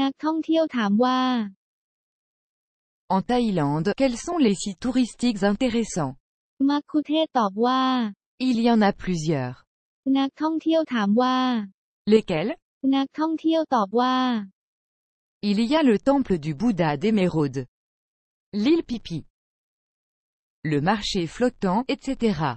นักท่องเที่ยวถามว่า En Thaïlande, quels sont les sites touristiques intéressants? มัคคุเทศก์ตอบว่า Il y en a plusieurs. นักท่องเที่ยวถามว่า Lesquels? นักท่องเที่ยวตอบว่า Il y a le temple du Bouddha d'Émeraude. L'île Pipi. Le marché flottant, etc.